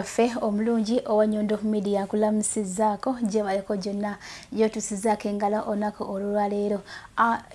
waffe omulungi owa nyondo media nkulamusizaako gye baleko gyonna gyotusizaako engalo olunaku olwolwaleero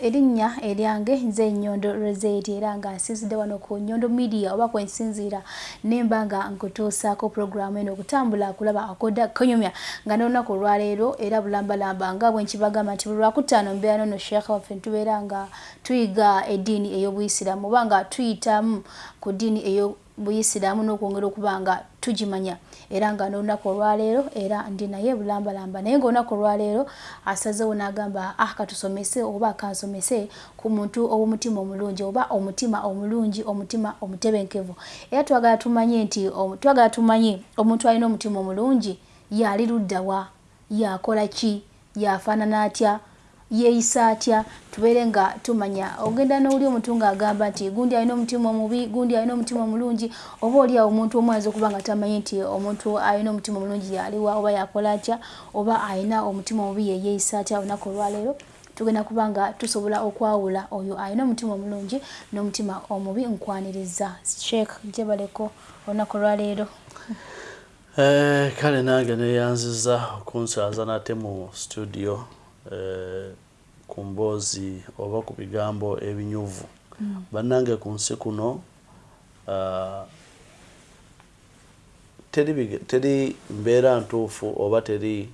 erinnya eryange nze nyondo roseti era nga nsinzidde wano ku nyondo media oba kwensinziira nemba nga nkutuusaako puroguramu eno okutambula kulaba akoda konyumya nga n'olunaku olwaleero era bulambalamba nga bwenkibagamba nti buli lwakutaano mbeera nono sheekha waffe ntubeera nga tuyiga eddiini ey'obuyisiraamu oba nga tuyitamu ku ddiini eyo buyisiraamu n'okwongera okuba nga tugimanya. Era nga n'olunaku olwaleero era ndi naye bulambalamba. Naye ngaolunaku olwaleero asazeewo n'agamba ah katusomese oba kansomese ku muntu ow'omutima omulungi oba omutima omulungi omutima omutebenkevu. Era twagala tumanye nti twagala tumanye omuntu alina omutima omulungi yali luddawa yakola ki? Yafaanana atya yeeyisa atya tubeere nga tumanya ogenda n'oli omuntu ng'agamba nti gundi alina omutima omubi gundi alina omutima omulungi oba oli awo omuntu omu ayinza okuba nga tamanyi nti omuntu alina omutima omulungi yaliwa oba yakola atya oba alina omutima omubi yeyeeyisa atya olunaku olwaleero. Tugenda kuba nga tusobola okwawula oyo alina omutima omulungi n'omutima omubi nkwaniriza. Sheek gyebaleko olunaku olwaleero. Eh, kale nange neyanziza okunsaaza nate mu studio Eh, ku mboozi oba ku bigambo ebinyuvu mm. bannange ku nsi kuno uh, teri, teri mbeera ntuufu oba teri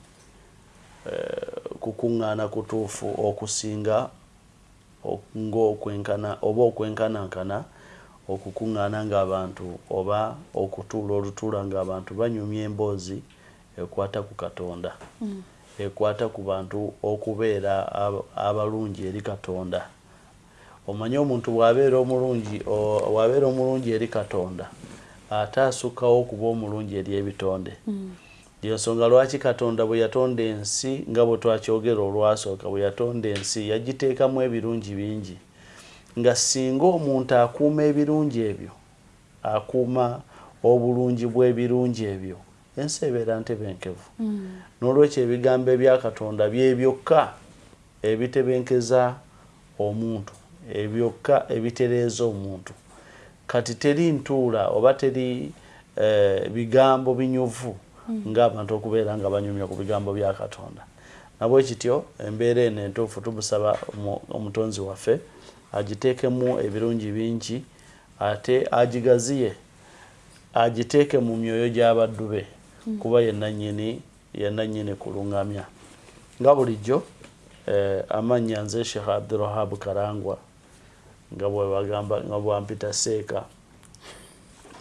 uh, kukuŋŋaana kutuufu okusinga ngaokwenkana oba okwenkanankana okukuŋŋaana ng'abantu oba okutuula olutuula ng'abantu banyumya emboozi ekwata ku katonda mm. Ekwata ku bantu okubeera abalungi eri katonda. Omanye omuntu bwabeera omulungi wabeera omulungi eri katonda ate asukkawo okuba omulungi eri ebitonde. Yensonga hmm. lwaki katonda bwe yatonda ensi nga bwe twakyogera olwasooka bwe yatonda ensi yagiteekamu ebirungi bingi. Nga singa omuntu akuuma ebirungi ebyo akuuma obulungi bw'ebirungi ebyo ensi ebeera ntebenkevu mm. n'olwekyo ebigambo ebyakatonda byebyokka ebitebenkeza omuntu ebyokka ebitereeza omuntu kati teri ntuula oba teri eh, bigambo binyuvu mm. ngaabantu okubeera nga banyumya ku bigambo byakatonda nabwe kityo embeera eno entuufu tumusaba omutonzi waffe agiteekemu ebirungi bingi ate agigaziye agiteeke mu myoyo gy'abaddu be kuba yenanyini yenanyini kulungamya. Nga bulijjo? Eh, amanya nze sheikh abdurahab karangwa nga bwebagamba nga bwampita seeka.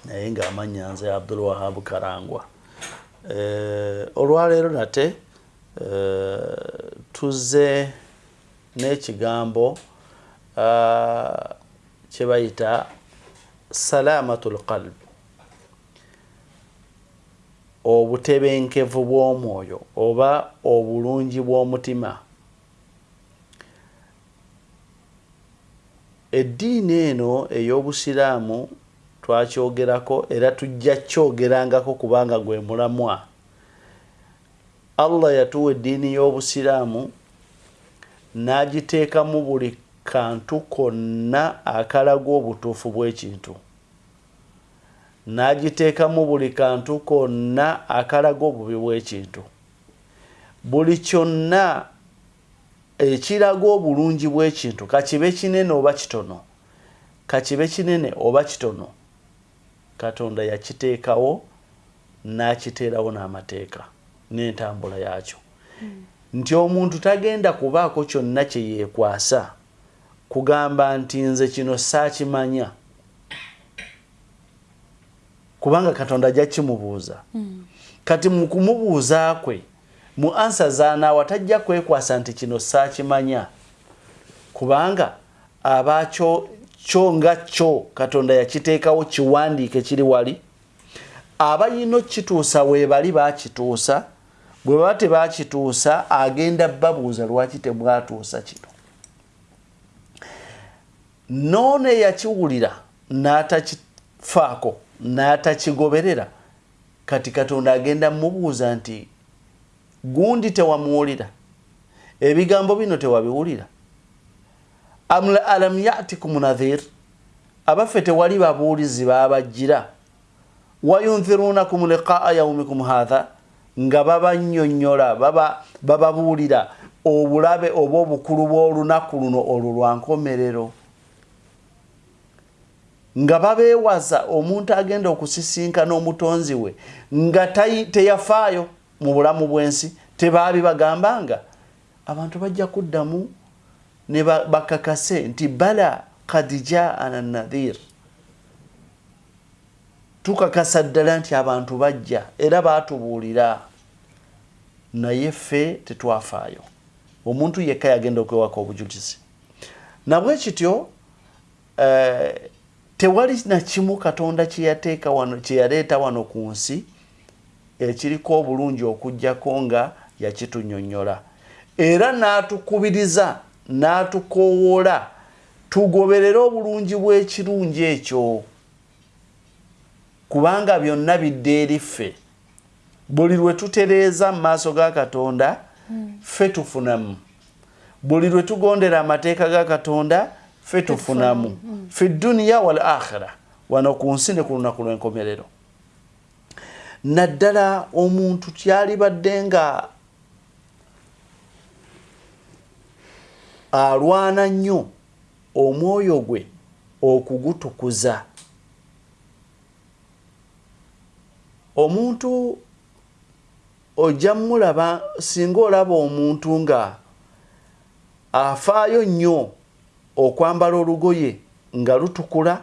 Naye nga amanya nze abdulwahab karangwa. Eh, olwaleero nate eh, tuze n'ekigambo uh, kyebayita salamatu lqalb obutebenkevu bw'omwoyo oba obulungi bw'omutima. Eddiini eno ey'obusiraamu twakyogerako era tujja kyogerangako kubanga gwe mulamwa. Allah yatuwa eddiini y'obusiraamu n'agiteekamu buli kantu konna akalaga obutuufu bw'ekintu n'agiteekamu buli kantu konna akalaga obubi bw'ekintu. Buli kyonna ekiraga obulungi bw'ekintu kakibe kinene oba kitono kakibe kinene oba kitono katonda yakiteekawo n'akiteerawo n'amateeka n'entambula yakyo hmm. nti omuntu tagenda kubaako kyonna kye yeekwasa kugamba nti nze kino saakimanya kubanga katonda ajja kimubuuza kati mu kumubuuza kwe mu ansa zanaawa tajja kwekwasa nti kino saakimanya. Kubanga abakyo kyo nga kyo katonda yakiteekawo kiwandiike kiri wali. Abayina okituusa weebali bakituusa bwe baba tebakituusa agenda babuuza lwaki tebwatuusa kino. Noone yakiwulira n'atakifaako n'atakigoberera. Kati katonda agenda mubuuza nti gundi tewamuwulira? Ebigambo bino tewabiwulira? Alam yatikum nadhir abaffe tewali babuulizi babajjira wayunthirunakum liqaa yaumikum hatha nga babanyonyola bababuulira obulabe oba obukulu bw'olunaku luno olwo lwankomerero nga babeewaza omuntu agenda okusisinkana omutonzi we nga teyafaayo mu bulamu bw'ensi tebaabi bagambanga. Abantu bajja kuddamu ne bakakase nti bala kad jaana nadhir tukakasa ddala nti abantu bajja era baatubuulira. Naye ffe tetwafaayo. Omuntu yekka yagenda okwewaka obujulizi nabwe kityo eh, tewali nakimu katonda kyeyateeka wano kyeyaleeta wano ku nsi ekiriko obulungi okugjako nga yakitunyonnyola. Era n'atukubiriza n'atukowoola tugoberere obulungi bw'ekirungi ekyo kubanga byonna bidde eri ffe. Buli lwe tutereeza mu maaso ga katonda ffe tufunamu. Buli lwe tugondera amateeka ga katonda ffe tufunamu fi duniya wal akhira wano ku nsi ne ku lunaku lw'enkomerero. Naddala omuntu kyalibadde nga alwana nnyo omwoyo gwe okugutukuza. Omuntu ojja mulaba singa olaba omuntu nga afaayo nnyo okwambala olugoye nga lutukula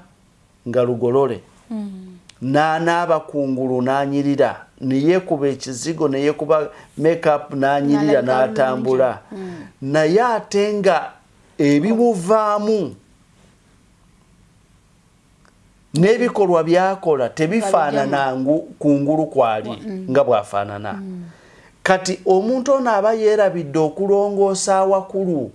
nga lugolole. Mm. n'anaaba kungulu n'anyirira. Neyeekuba ekizigo neyeekuba makeup n'anyirira n'atambula. Mm. naye ate nga ebimuvaamu n'ebikolwa byakola tebifaanana kungulu kwali mm. nga bwafaanana. Kati omuntu ono aba yeerabidde okulongoosa awakulu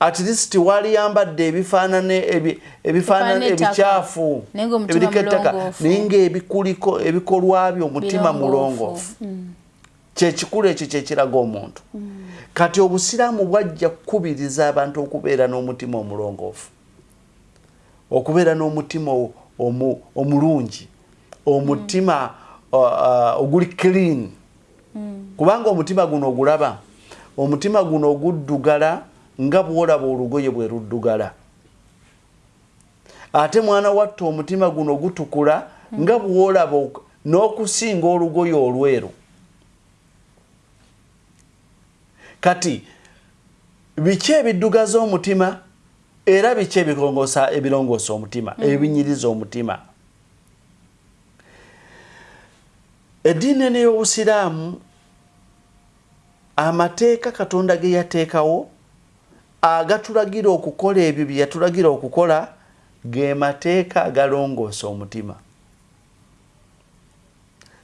at least wali yambadde ebifaanane ebifaanane ebikyafu ebiriko ettaka. naye ngaebikuliko ebikolwa byo omutima mulongoofu. Kyekikulu ekyo kyekiraga omuntu. Kati obusiraamu bwajja kukubiriza abantu okubeera n'omutima omulongoofu. Okubeera n'omutima omulungi. Omutima oguli clean. Kubanga omutima guno ogulaba. Omutima guno oguddugala nga bwolaba olugoye bwe luddugala. Ate mwana watta omutima guno gutukula nga bwolaba n'okusinga olugoye olweru. Kati biki ebiddugaza omutima? Era biki ebirongoosa omutima ebinyiriza omutima? Eddiini eno ey'obusiraamu amateeka katonda ge yateekawo agatulagira okukola ebyo bye yatulagira okukola ge mateeka agalongoosa omutima.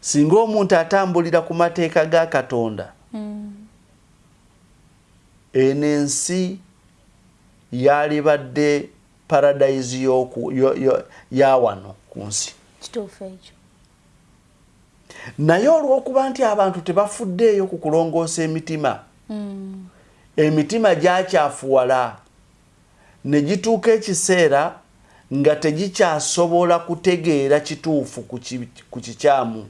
Singa omuntu atambulira ku mateeka ga katonda eno ensi yalibadde paradise ya wano ku nsi. Naye olw'okuba nti abantu tebafuddeeyo ku kulongoosa emitima mm. Emitima gyakyafuwala ne gituuka ekiseera nga tegikyasobola kutegeera kituufu ku kikyamu.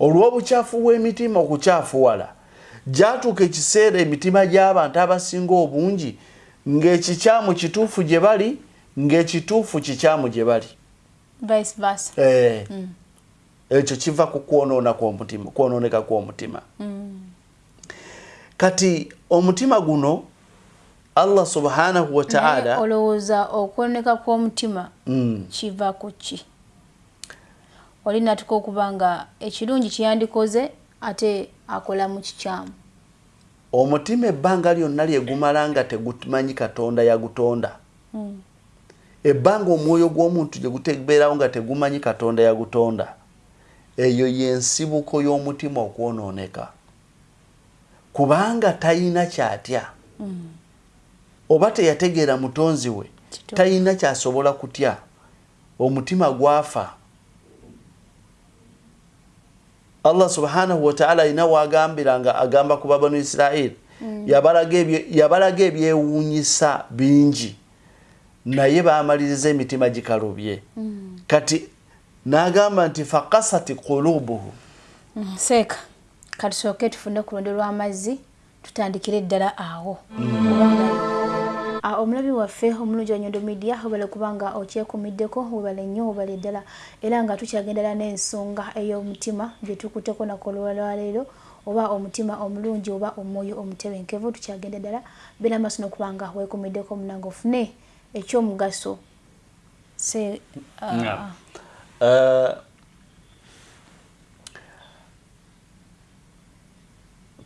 Olw'obukyafu bw'emitima okukyafuwala gyatuuka ekiseera emitima gy'abantu abasinga obungi ng'ekikyamu kituufu gye bali ng'ekituufu kikyamu gye bali. Ekyo kiva ku kwonooneka kw'omutima kati omutima guno allah subhanahu wataala olowooza okwoneka kw'omutima mm. kiva ku ki? Oli natuka okuba nga ekirungi kyeyandikoze ate akola mu kikyamu. Omutima ebbanga lyonna lyegumala nga tegumanyi katonda yagutonda. Mm. ebbanga omwoyo gw'omuntu gyegutebeerawo nga tegumanyi katonda yagutonda. Eyo yensibuko y'omutima okwonooneka kubanga tayina kyatya? Mm. oba teyategeera mutonzi we tayina kyasobola kutya? Omutima gwafa. Allah subhanahu wataala alina wagambira nga agamba ku babanu isirairi mm. yabalaga ebyewuunyisa bingi. Naye bamaliriza emitima gikalubye. Kati n'agamba nti fakasati kulubuhu Mm, seeka katusooke tufune ku lundi lw'amazzi tutandikire eddala awo. Kubanga ah, omulabi waffe omulungi wa nyondo media webale kubanga okyekumiddeko webale nnyo webale ddala. Era nga tukyagendera n'ensonga ey'omutima gye tukuteko nakolwalwaleero oba omutima omulungi oba omwoyo omutebenkevu tukyagenda ddala. Beera maaso n'okubanga weekumiddeko munange ofune ekyomugaso se ah, Yeah. ah. Uh,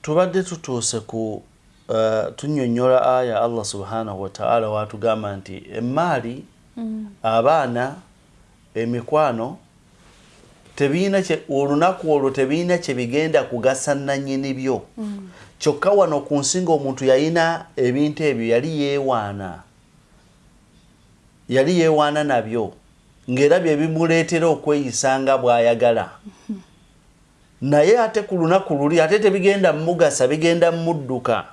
tubadde tutuuse ku uh, tunyonnyola aya allah subhanahu wataala watugamba nti emaali abaana emikwano tebiina olunaku olwo tebiina kye bigenda kugasa nanyini byo. Kyokka wano ku nsi ng'omuntu yalina ebintu ebyo yali yeewaana yali yeewaana nabyo ng'era bye bimuleetera okweyisanga bw'ayagala naye ate ku lunaku luli ate tebigenda mumugasa bigenda mumudduka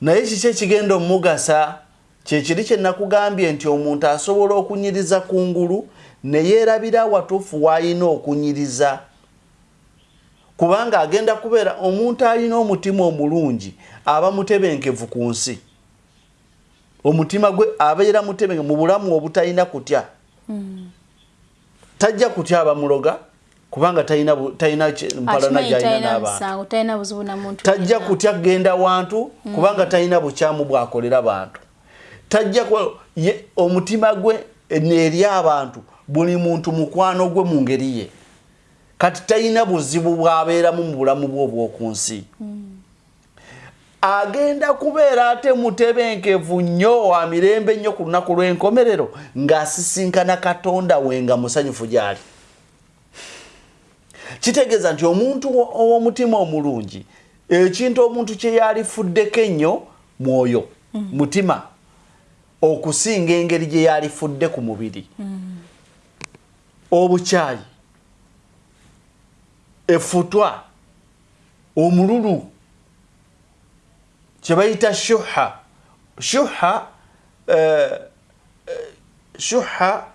naye kiki ekigenda omumugasa kyekiri kye nakugambye nti omuntu asobola okunyiriza kungulu ne yeerabira watuufu w'alina okunyiriza. Kubanga agenda kubeera omuntu alina omutima omulungi aba mutebenkevu ku nsi. Omutima gwe abeera mutebenke mu bulamu obutalina kutya? Tajja kutya abamuloga kubanga talina mpalana gyalina n'abantu. tajja kutya kgenda wantu kubanga talina bukyamu bwakolera bantu. Tajja omutima gwe eri abantu buli muntu mukwano gwe mu ngeri ye. Kati talina buzibu bwabeeramu mu bulamu bwe obw'oku nsi. Agenda kubeera ate mutebenkevu nnyo wa mirembe nnyo ku lunaku lw'enkomerero ng'asisinkana katonda we nga musanyufu gy'ali kitegeeza nti omuntu wo- ow'omutima omulungi ekintu omuntu kye yalifuddeko ennyo mwoyo mutima okusinga engeri gye yalifudde ku mubiri. Obukyayi efutwa omululu kye bayita shuha. Shuha eh, eh, shuha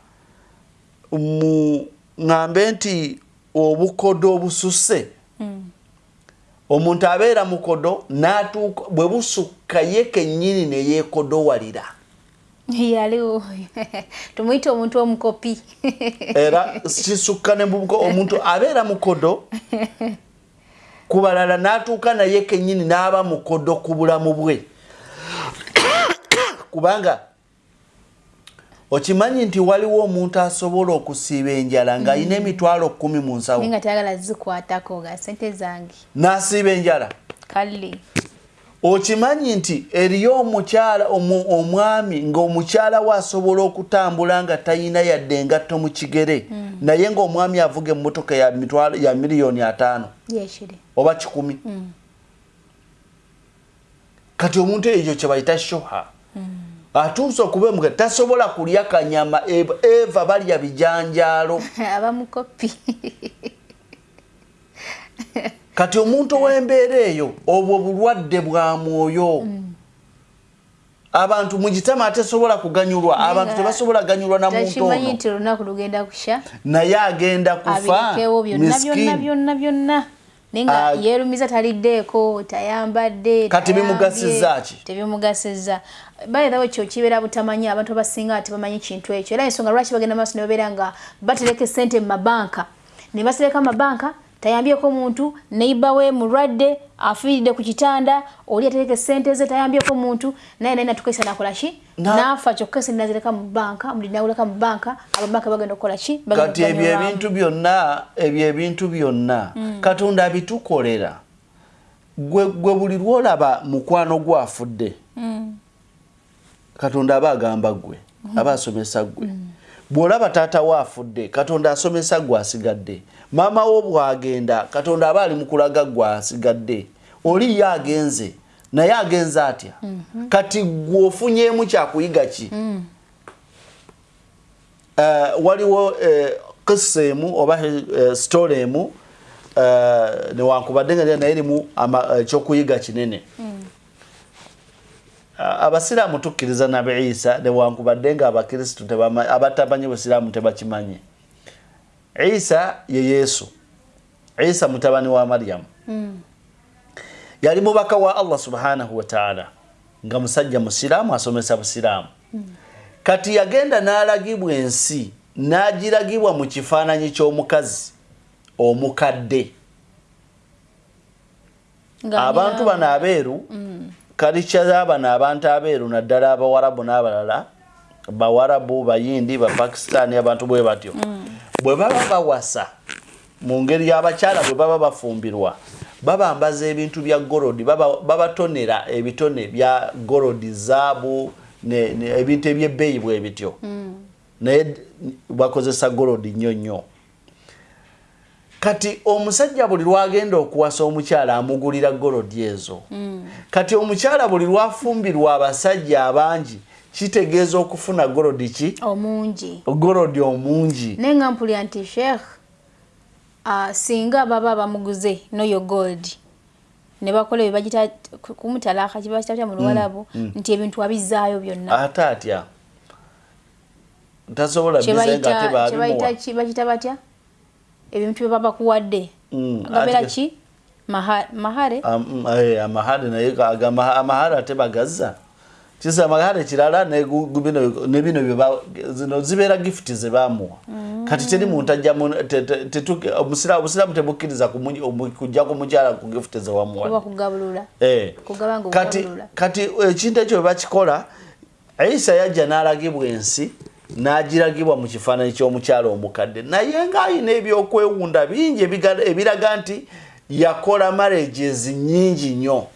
mu ŋŋambe nti obukodo obususse. Omuntu abeera mukodo n'atuuka bwe busukka ye kennyini ne yeekodowalira. Yaliwo tumuyite omuntu omukopi. Era kisukka ne mubuko omuntu abeera mukodo ku balala n'atuuka naye kennyini n'aba mukodo ku bulamu bwe. Kubanga okimanyi nti waliwo omuntu asobola okusiiba enjala ng'alina emitwalo kkumi mu nsawo. Nga tayagala zikwatako ga sente zange. N'asiiba enjala. Kale okimanyi nti eriyo omukyala omu- omwami ng'omukyala we asobola okutambula nga talina yadde engatto mu kigere naye ng'omwami avuga emmotoka ya, mitwalo- ya miliyoni ataano. Oba kikumi. Kati omuntu ekyo kye bayita shuha atuuse okuba emuga tasobola kulya kanyama eva balya bijanjaalo. Abamukopi kati omuntu ow'embeera eyo obwo bulwadde bwa mwoyo. Abantu mugitama atesobola kuganyulwa abantu tebasobola ganyulwa na muntu ono. naye agenda kufa byonna naye nga yeerumiza taliddeeko tayambadde Kati bimugasiza ki? tebimugasiza bayirawo ekyo kibeera butamanyi abantu abasinga tebamanyi kintu ekyo. Era ensonga lwaki bagenda maaso ne babeera nga batereka esente mu mabanka? Ne basereka mabanka tayambyeko muntu neiba we mulwadde afiiridde ku kitanda oli atereka esente ze tayambyeko muntu naye naye natukesa nakola ki? Na- naafa kyokka esente nazireka mu banka muli nawuleka mu banka ababanka bagenda okukola ki? Kati ebyo ebintu byonna ebyo ebintu byonna katonda abitukolera. Gwe gwe buli lwolaba mukwano gwafudde katonda aba agamba gwe aba asomesa gwe bw'olaba taata we afudde katonda asomesa gwe asigadde. Maama wo bw'agenda katonda aba ali mu kulaga gwe asigadde. Oli ye agenze naye agenze atya? Kati gwe ofunyemu kyakuyiga ki? Eh, waliwo eh, kisa emu oba eh, story emu newankubadde nga naye erimu ama- ekyokuyiga kinene abasiraamu tukkiriza nabe isa newankubadde nga abakristu abatamanyi busiraamu tebakimanyi isa ye yesu isa mutabani wa maryamu mm. yali mubaka wa allah subhanahu wataala nga musajja musiraamu asomesa busiraamu mm. kati yagenda n'alagibwa ensi n'agiragibwa mu kifaananyi ky'omukazi omukadde abantu bano abeeru mm. Kalica bano abantu abeeru naddala abawarabu n'abalala bawarabu bayindi bapakistani abantu bwe batyo mm. bwe baba bawasa mu ngeri y'abakyala bwe baba bafumbirwa babambaza ebintu bya gorodi babatonera ebitone bya gorodi zaabu ebintu ebyebbeeyi bwe bityo mm. naye bakozesa gorodi nnyo nnyo kati omusajja buli lwagenda okuwasa omukyala amugulira gorodi ezo. Mm. kati omukyala buli lwafumbirwa abasajja abangi kitegeeza okufuna gorodi ki? Omungi. Gorodi omungi. Naye nga mpulya nti sheikh uh, singa baba bamuguze noyo gold ne bakola ebibagita kumutalaka kibakitatya mu luwalabu mm, mm. nti ebintu abizaayo byonna. Ate atya? Tasobola bakita batya ebintu byebaba kuwadde Mm, gabeera ki? Maha- mahare? Eh, amahale naye aga- amaha- amahale ate bagazza. Kisa amahale kirala ne gu- gu- bino- ne bino byeba- zino zibeera gifuti zebamuwa kati teri muntu ajja mu- te- te- tetu- obusira- obusiraamu tebukkiriza kujja ku mukyala ku gifuti oba zewamuwa kugabulula. Eh. kugaba nga kati okugabulula. kati ekintu ekyo bwebakikola isa yajja n'alagibwa ensi n'agiragibwa mu kifaananyi ky'omukyala omukadde. Naye ng'ayina ebyokwewunda bingi ebiraga nti yakola marriages nyingi nnyo.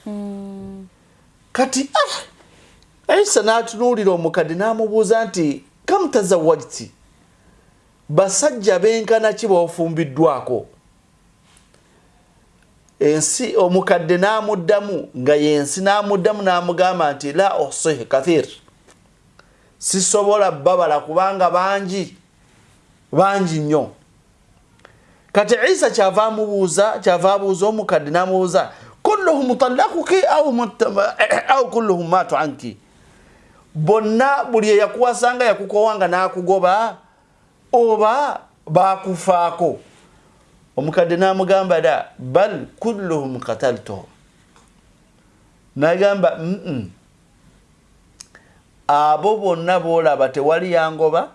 Kati ah, isa n'atunuulira omukadde n'amubuuza nti kamutazawajti basajja benkana ki bofumbiddwako? Ensi omukadde n'amuddamu nga yensi n'amuddamu n'amugamba nti la osihi kathir sisobola babala kubanga bangi bangi nnyo. Kati isa kyava amubuuza kyava abuuza omukadde n'amubuuza kulluhum talakuki au kulluhum matu anki? Bonna buli eyakuwasanga yakukowanga n'akugoba oba bakufaako omukadde n'amugamba da bal kulluhum kataltuhum nagamba mm abo bonna boolaba tewali yangoba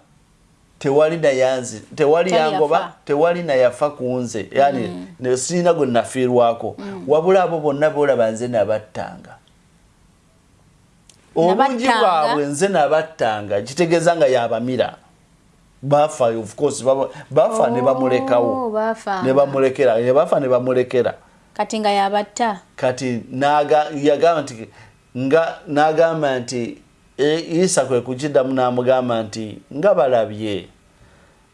tewali nayanzi tewali yangoba tewali nayafa ku nze. Yani mm. sirina gwe nafiirwako mm. wabula abo bonna boolaba nze nabattanga. Obungi bwabwe nze nabattanga kitegeeza nga yabamira. Bafa of course baba- bafa ne Oh, bamulekawo. baafanga. ne bamulekera ne bafa ne bamulekera. Kati nga yabatta? Kati naga- yagamba nti nga nagamba nti isa kwe kukiddamu n'amugamba nti nga balabye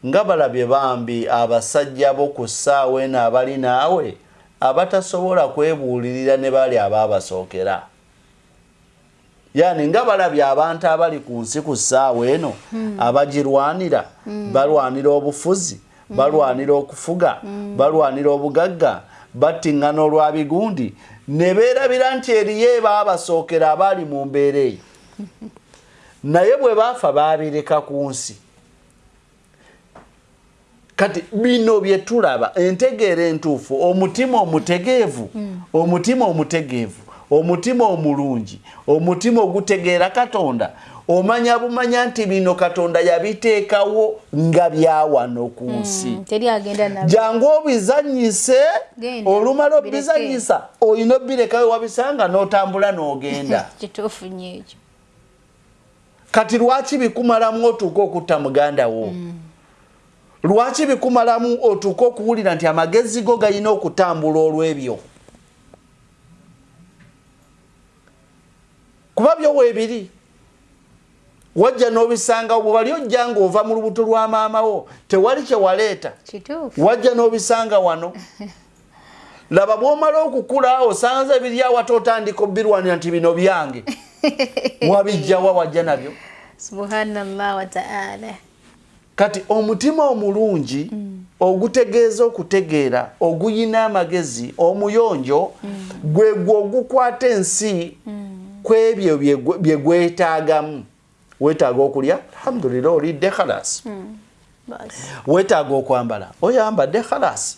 nga balabye bambi abasajja bo ku ssaawa eno abali naawe abatasobola kwebuulirira ne bali abaabasookera yani nga balabye abantu abali ku nsi ku ssaawa eno abagirwanira balwanira obufuzi balwanira okufuga balwanira obugagga battiŋŋana olwa bigundi ne beerabira nti eriyo baabasookera abaali mu mbeera eyo naye bwe baafa baabireka ku nsi. Kati bino bye tulaba entegeera entuufu omutima omutegeevu omutima omutegeevu omutima omulungi omutima ogutegeera katonda omanya bumanya nti bino katonda yabiteekawo nga byawano ku nsi. Mm, agenda nabyo jangu obizanyise olumala obizanyisa olina obirekawe wabisanga n'otambula n'ogenda. Kituufu nnyo ekyo kati lwaki bikumalamu otuuka okutta muganda wo? Lwaki bikumalamu otuuka okuwulira nti amagezi go galina okutambula olw'ebyo? Kuba byo weebiri wajja n'obisanga wali ojja ng'ova mu lubuto lwa maama wo tewali kye waleeta. Wajja n'obisanga wano. Laba bw'omala okukula osanze biri awate otandika obirwanira nti bino byange wabijjawa wajja nabyo. Subhanallah wataala kati omutima omulungi ogutegeeza okutegeera oguyina amagezi omuyonjo gwe gwe ogukwata ensi kwebyo bye gwetaagamu. Weetaaga okulya? Alhamdulillah olidde khalas. Weetaaga okwambala? Oyambadde khalas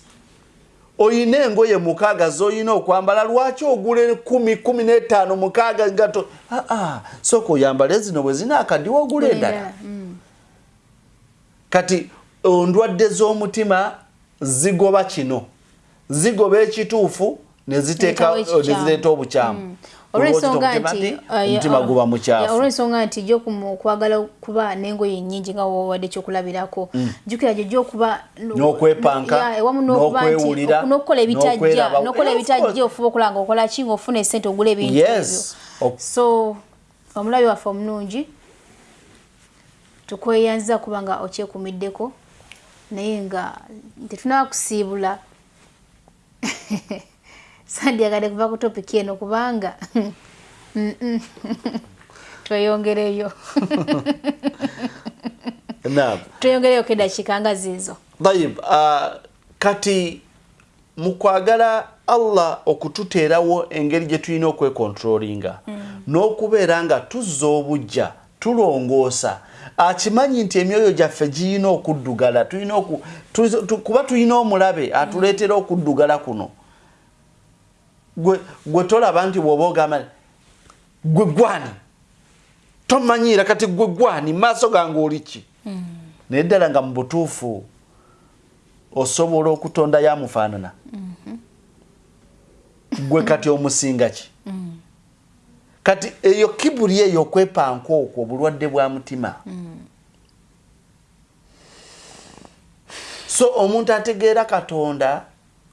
oyina engoye mukaaga z'olina okwambala lwaki ogule kumi kumi n'etaano mukaaga ngato aa sooka oyambale zino bwe zina akaddiwa ogula endala. kati ondwadde z'omutima zigoba kino. Zigoba ekituufu nezireeta obukyamu olwensonga nti omutima uh, guba mukyafu olwensonga nti jo kwagala okuba n'engoye nnyingi nga wowadde ekyokulabirako mm. jjukira gyo gyokuba n'okwepanka ewamu n'okuba n'okukola ebitajja n'okola ebitajja ofuba okulanga okola ki ngaofuna esente ogula ebintu ebyo. So omulabi waffe omulungi tukweyanziza kuba nga okyekumiddeko naye nga tetunaba kusiibula sandyagadde kuva ku topiki eno kubanga tweyongereyo. Tweyongereyo kedakiika nga ziizo ayib uh, kati mukwagala allah okututeerawo engeri gye tulina okwekontrolinga mm. n'okubeera nga tuzza obujja tulongoosa akimanyi nti emyoyo gyaffe giyina okuddugala kuba tulina omulabe atuleetera okuddugala kuno gwe tolaba nti bwoba ogamba gwe gwani tomanyiira kati gwe gwani maaso gange oliki hmm. naye ddala nga mu butuufu osobola okutonda yamufaanana mhm. gwe kati omusinga ki hmm. kati eyo kibuli eyo okwepanka okwo obulwadde bwa mutima hmm. so omuntu ategeera katonda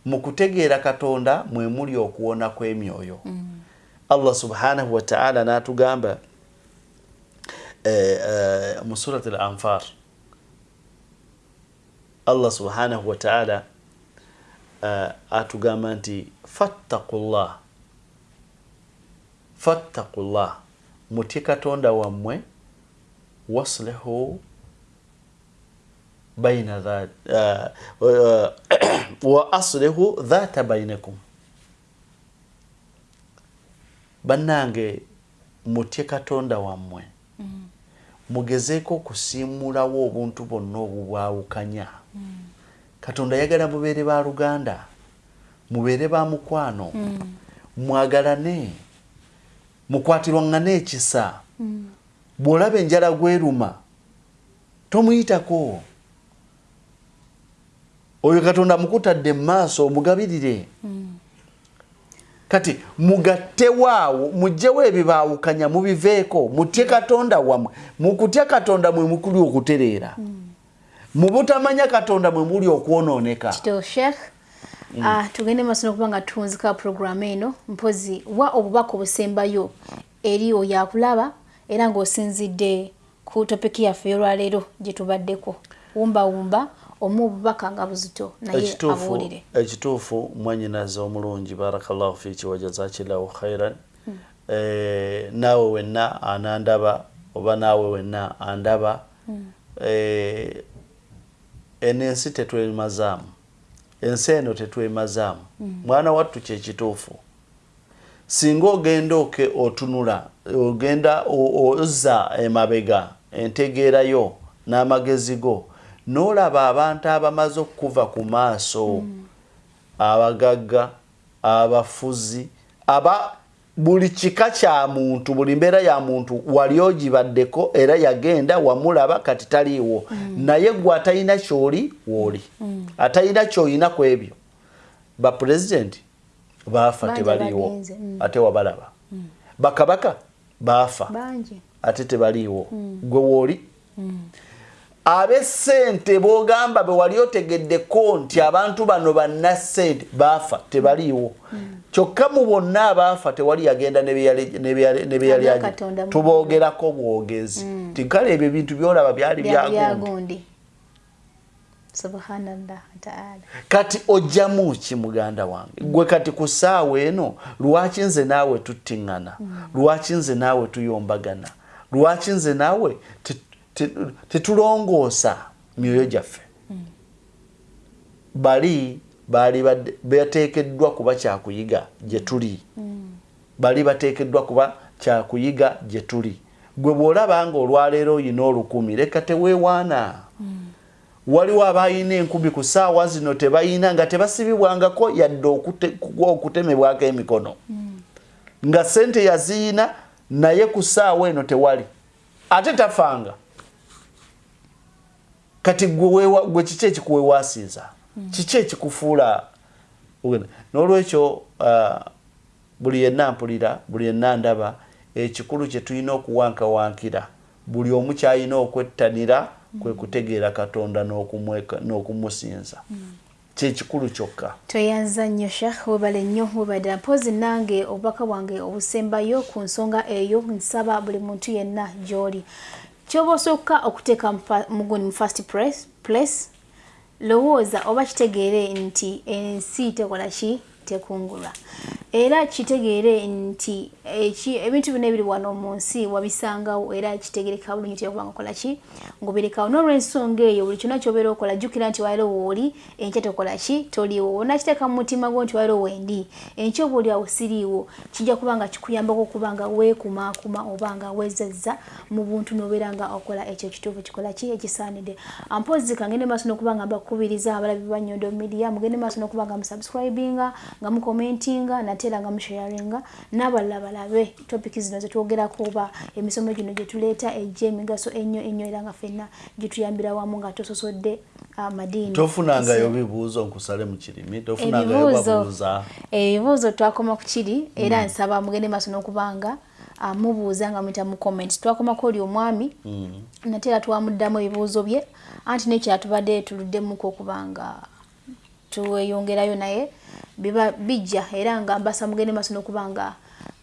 mu kutegeera katonda mwe muli okuwona kw'emyoyo mm. allah subhanahu wataala n'atugamba eh, eh, mu surat al anfar allah subhanahu wataala eh, atugamba nti fattakullah fattakullah mutye katonda wammwe waslihu baina uh, wa aslihu dhata bainakum bannange mutye katonda wammwe mm. mugezeeko okusiimulawo obuntu bwonna obubwawukanya mm. katonda yagala mubeere ba luganda mubeere ba mukwano mm. mwagalane mukwatirwangane ekisa mm. bw'olaba enjala gweruma tomuyitako oyo katonda mukutadde mumaaso omugabirire mm. kati mugattewaawo mugjewo ebibaawukanya mubiveeko mutye katonda wamwe mukutya katonda mwe mukuli okutereera mm. mubutamanya katonda mwe muli okwonooneka Mm. Uh, tugende maaso nokuba nga tuwunzika puroguramu eno mpozi wa obubaka obusembayo eri oyo akulaba era ng'osinzidde ku topiki yaffe ey'olwaleero gye tubaddeko wumbawumba omu obubaka nga buzito naye abuwulire ekituufu mwanyinaza omulungi barakallahu fiki wajazakilahu khairan hmm. eh, naawe wenna anandaba oba naawe wenna andaba hmm. eh, eno ensi tetwemazaamu ensi eno tetwemazaamu hmm. mwana wattu kyekituufu singa ogenda oke otunula ogenda ozza emabega entegeerayo n'amagezi go n'olaba abantu abamaze okuva ku maaso. Mm. abagagga abafuzi aba buli kika kya muntu buli mbeera ya muntu wali ogibaddeko era yagenda wamulaba kati taliiwo. Mm. naye gwe atalina kyoli wooli mm. atalina kyoyina ku ebyo. Bapulezidenti baafa tebaliiwo ate wabalaba. Bakabaka baafa ate tebaliiwo. Gwe wooli abesente bogamba bewali otegeddeko nti abantu bano bannasente baafa tebaliiwo. Kyokka mu bonna abaafa tewali yagenda nebyali tubogerako bwogezi. Mm. ti kale ebyo ebintu byolaba byali byagundi. kati ojjamu ki muganda wange? Gwe kati ku ssaawa eno lwaki nze naawe tuttiŋŋana? Mm. lwaki nze naawe tuyombagana? Lwaki nze naawe tetulongoosa myoyo gyaffe. Bali bali bateekeddwa kuba kyakuyiga gye tuli. Bali bateekeddwa kuba kyakuyiga gye tuli. Gwe bw'olaba nga olwaleero oyina olukumi leka teweewaana. Waliwo abayina enkumi ku ssaawa zino tebayina nga tebasibibwangako yadde okutemebwako emikono. Nga sente yaziyina naye ku ssaawa eno tewali. Ate tafanga kati gwe kiki ekikuwewaasiza kiki ekikufuula? N'olwekyo uh, buli yenna mpulira buli yenna ndaba ekikulu kye tulina okuwankawankira buli omu kyalina okwettanira kwe kutegeera katonda n'okumusinza. Kyekikulu kyokka? Tweyanza nnyo shekh webale nnyo webadde mpozi nange obubaka bwange obusembayo ku nsonga eyo nsaba buli muntu yenna gy'oli kyoba osooka okuteeka muguni mu first place lowooza oba kitegeere nti ensi tekola ki tekungulwa era kitegeere nti ebintu bino ebiri wano mu nsi wabisangawo era kitegereka bulungi tiyakubanga okola ki? Ngaobirekawo n'olwensonga eyo buli kyonna kyobeera okola jjukira nti wairo wooli enkya tokola ki? Toliiwo. Onakiteeka mu mutima gwo nti wairo wendi enkya oba oli awo siriiwo. Kijja kuba nga kikuyambako okuba nga weekumaakuma oba nga wezezza mu buntu n'obeera nga okola ekyo ekituufu kikola ki ekisaanidde. Ampozi kangende maaso n'okuba nga mbakubiriza abalabi bannyondo media mugende maaso n'okuba nga musubscribinga nga mukomentinga nate era nga musharinga n'abalala balabe topiki zino zetwogerako oba emisomo gino gyetuleeta egy'emigaso ennyo ennyo era nga ffenna gituyambira wamu nga tososodde amadiini tofunangayo bibuuzo nkusale mu kirimi. Tofunangayo babuuza ebibuuzo. Twakoma ku kiri era nsaba mugende maaso n'okubanga mubuuza nga muyita mu comment twakomako oli omwami nate era twamuddamu ebibuuzo bye anti nekira tubadde tuluddemuku okubanga tuweyongerayo naye biba bijja era nga mbasa mugende maaso n'okuba nga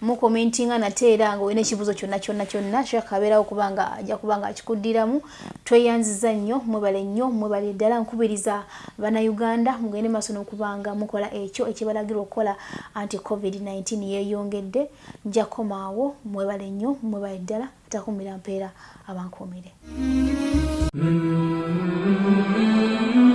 mukomentinga nate era nga olina ekibuuzo kyonna kyonna kyonna shaka abeerawo okuba nga ajja kuba nga akikuddiramu. Tweyanziza nnyo mwebale nnyo mwebale ddala nkubiriza bannayuganda mugende maaso n'okuba nga mukola ekyo ekibalagirwa okukola anti covid-19 yeeyongedde. Nja komaawo mwebale nnyo mwebale ddala atakumira mpeera abankuumire. Mm -hmm.